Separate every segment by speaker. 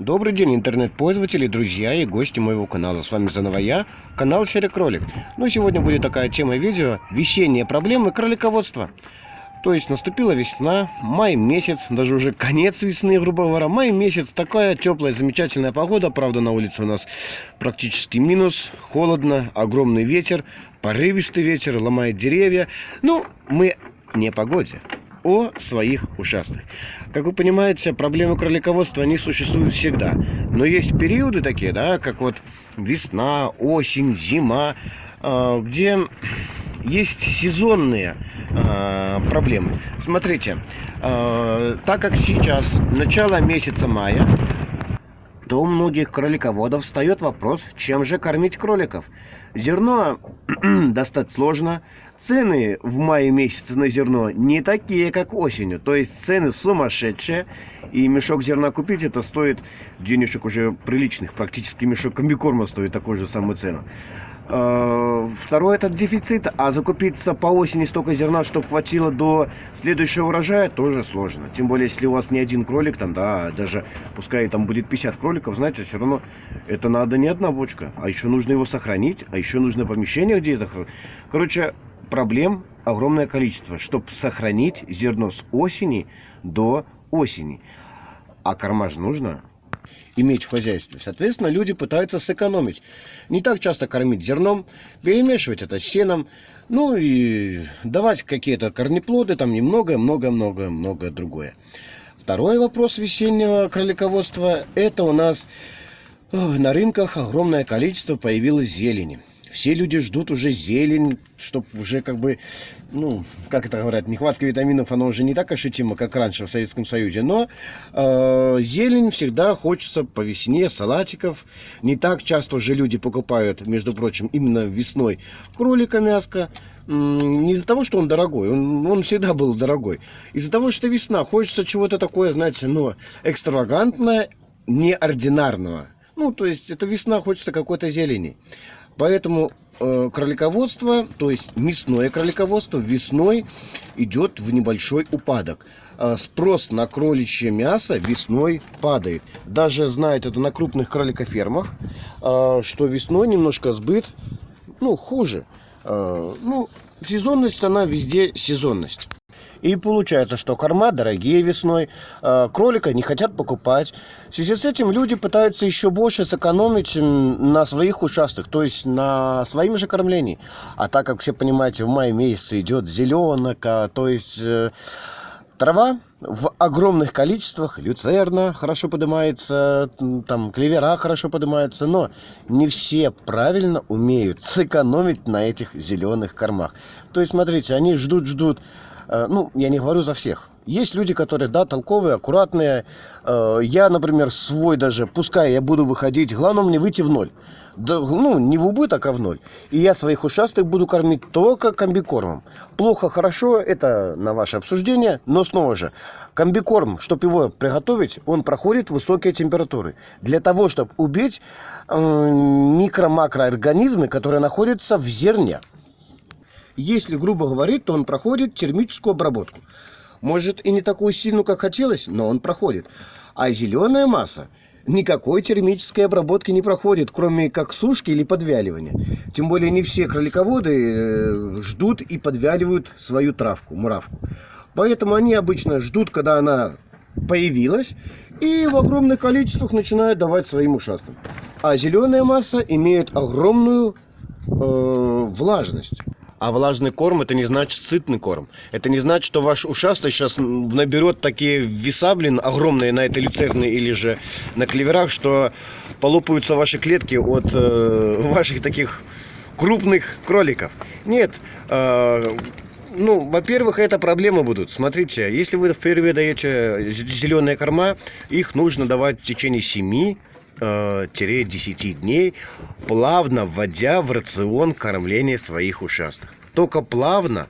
Speaker 1: Добрый день, интернет-пользователи, друзья и гости моего канала. С вами заново я, канал Серый Кролик. Ну, сегодня будет такая тема видео «Весенние проблемы кролиководства». То есть наступила весна, май месяц, даже уже конец весны, грубо говоря. Май месяц, такая теплая, замечательная погода. Правда, на улице у нас практически минус, холодно, огромный ветер, порывистый ветер, ломает деревья. Ну, мы не погоде, о своих участках. Как вы понимаете, проблемы кролиководства, они существуют всегда. Но есть периоды такие, да, как вот весна, осень, зима, а, где есть сезонные а, проблемы. Смотрите, а, так как сейчас начало месяца мая, то у многих кролиководов встает вопрос, чем же кормить кроликов. Зерно достать сложно, цены в мае месяце на зерно не такие, как осенью. То есть цены сумасшедшие. И мешок зерна купить, это стоит денежек уже приличных. Практически мешок комбикорма стоит такую же самую цену. А, второй этот дефицит, а закупиться по осени столько зерна, чтобы хватило до следующего урожая, тоже сложно. Тем более, если у вас не один кролик, там, да, даже пускай там будет 50 кроликов, знаете, все равно это надо не одна бочка, а еще нужно его сохранить, а еще нужно помещение где-то. Короче, проблем огромное количество, чтобы сохранить зерно с осени до осени. А корма же нужно иметь в хозяйстве. Соответственно, люди пытаются сэкономить. Не так часто кормить зерном, перемешивать это с сеном, ну и давать какие-то корнеплоды, там немного, много, много, много другое. Второй вопрос весеннего кролиководства, это у нас на рынках огромное количество появилось зелени. Все люди ждут уже зелень, чтобы уже как бы, ну, как это говорят, нехватка витаминов, она уже не так ощутима, как раньше в Советском Союзе. Но э, зелень всегда хочется по весне, салатиков. Не так часто уже люди покупают, между прочим, именно весной кролика мяско. Не из-за того, что он дорогой, он, он всегда был дорогой. Из-за того, что весна, хочется чего-то такое, знаете, ну, экстравагантное, неординарного. Ну, то есть, это весна, хочется какой-то зелени. Поэтому э, кролиководство, то есть мясное кролиководство весной идет в небольшой упадок. Э, спрос на кроличье мясо весной падает. Даже знают это на крупных кроликофермах, э, что весной немножко сбыт, ну, хуже. Ну, сезонность, она везде сезонность. И получается, что корма дорогие весной, а, кролика не хотят покупать. В связи с этим люди пытаются еще больше сэкономить на своих участках, то есть на своем же кормлении. А так как все понимаете, в мае месяце идет зеленка, то есть э, трава в огромных количествах, люцерна хорошо поднимается, там клевера хорошо поднимаются, но не все правильно умеют сэкономить на этих зеленых кормах. То есть, смотрите, они ждут-ждут, ну, я не говорю за всех. Есть люди, которые, да, толковые, аккуратные. Э, я, например, свой даже, пускай я буду выходить, главное мне выйти в ноль. Да, ну, не в убыток, а в ноль. И я своих ушастых буду кормить только комбикормом. Плохо, хорошо, это на ваше обсуждение. Но снова же, комбикорм, чтобы его приготовить, он проходит высокие температуры. Для того, чтобы убить э, микро-макроорганизмы, которые находятся в зерне. Если грубо говорить, то он проходит термическую обработку. Может и не такую сильную, как хотелось, но он проходит. А зеленая масса никакой термической обработки не проходит, кроме как сушки или подвяливания. Тем более не все кролиководы э, ждут и подвяливают свою травку, муравку. Поэтому они обычно ждут, когда она появилась, и в огромных количествах начинают давать своим ушастым. А зеленая масса имеет огромную э, влажность. А влажный корм это не значит сытный корм. Это не значит, что ваш ушастый сейчас наберет такие веса, блин, огромные на этой люцерне или же на клеверах, что полопаются ваши клетки от э, ваших таких крупных кроликов. Нет, э, ну, во-первых, это проблемы будут. Смотрите, если вы впервые даете зеленые корма, их нужно давать в течение 7 10 дней, плавно вводя в рацион кормление своих участков. Только плавно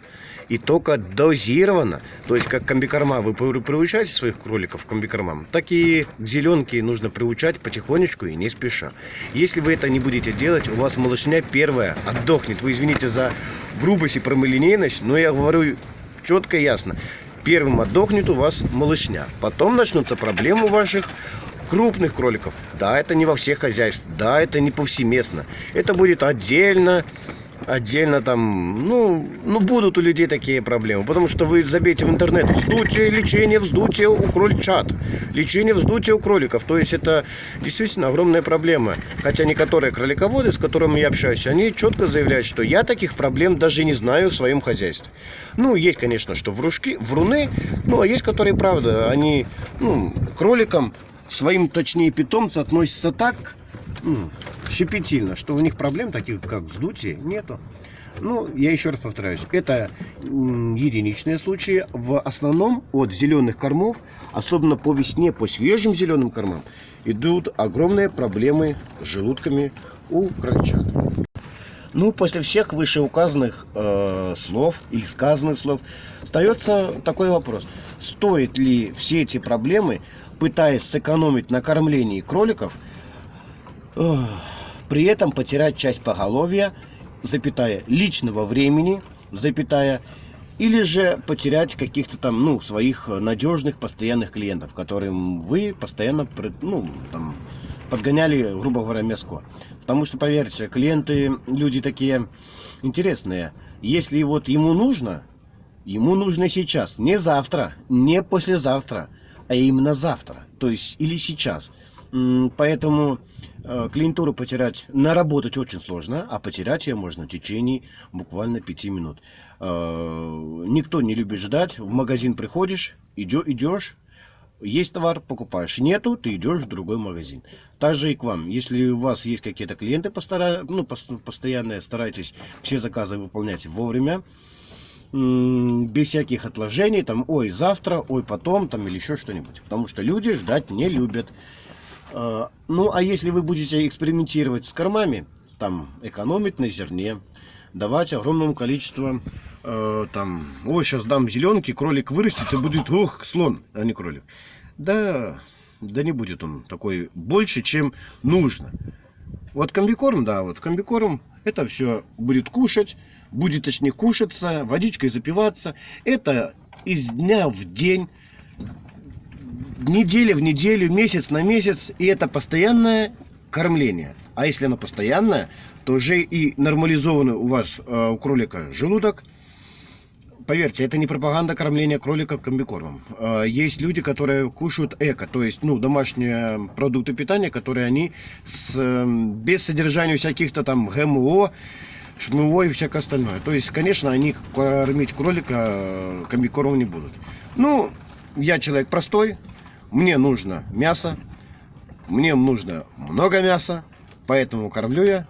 Speaker 1: и только дозированно, то есть как комбикорма, вы приучаете своих кроликов к комбикормам, так и к зеленке нужно приучать потихонечку и не спеша. Если вы это не будете делать, у вас малышня первая отдохнет. Вы извините за грубость и прямолинейность, но я говорю четко и ясно. Первым отдохнет у вас малышня. Потом начнутся проблемы ваших крупных кроликов. Да, это не во всех хозяйствах, да, это не повсеместно. Это будет отдельно, отдельно там, ну, ну будут у людей такие проблемы, потому что вы забейте в интернет вздутие, лечение вздутия у крольчат, лечение вздутия у кроликов, то есть это действительно огромная проблема, хотя некоторые кролиководы, с которыми я общаюсь, они четко заявляют, что я таких проблем даже не знаю в своем хозяйстве. Ну, есть, конечно, что врушки, вруны, ну, а есть, которые, правда, они, ну, кроликам, своим, точнее, питомцам относятся так, ну, щепетильно, что у них проблем таких, как вздутие, нету. Ну, я еще раз повторяюсь, это единичные случаи. В основном от зеленых кормов, особенно по весне, по свежим зеленым кормам, идут огромные проблемы с желудками у крольчат. Ну, после всех вышеуказанных э, слов или сказанных слов, остается такой вопрос. Стоит ли все эти проблемы, пытаясь сэкономить на кормлении кроликов, при этом потерять часть поголовья, запятая, личного времени, запятая, или же потерять каких-то там, ну, своих надежных, постоянных клиентов, которым вы постоянно, ну, там, подгоняли, грубо говоря, мяско. Потому что, поверьте, клиенты, люди такие интересные. Если вот ему нужно, ему нужно сейчас, не завтра, не послезавтра, а именно завтра, то есть или сейчас. Поэтому э, клиентуру потерять, наработать очень сложно, а потерять ее можно в течение буквально 5 минут. Э, никто не любит ждать. В магазин приходишь, идешь, есть товар, покупаешь. Нету, ты идешь в другой магазин. Так же и к вам. Если у вас есть какие-то клиенты постара... ну, постоянные, старайтесь все заказы выполнять вовремя без всяких отложений, там, ой, завтра, ой, потом, там, или еще что-нибудь. Потому что люди ждать не любят. А, ну, а если вы будете экспериментировать с кормами, там, экономить на зерне, давать огромному количеству, э, там, ой, сейчас дам зеленки, кролик вырастет и будет, ох, слон, а не кролик. Да, да не будет он такой больше, чем нужно. Вот комбикорм, да, вот комбикорм, это все будет кушать, будет точнее кушаться, водичкой запиваться. Это из дня в день неделя в неделю, месяц на месяц, и это постоянное кормление. А если оно постоянное, то уже и нормализованный у вас, э, у кролика, желудок. Поверьте, это не пропаганда кормления кролика комбикормом. Э, есть люди, которые кушают эко, то есть ну, домашние продукты питания, которые они с, э, без содержания всяких-то там ГМО, шмыво и всякое остальное. То есть, конечно, они кормить кролика комбикормом не будут. Ну, я человек простой, мне нужно мясо, мне нужно много мяса, поэтому кормлю я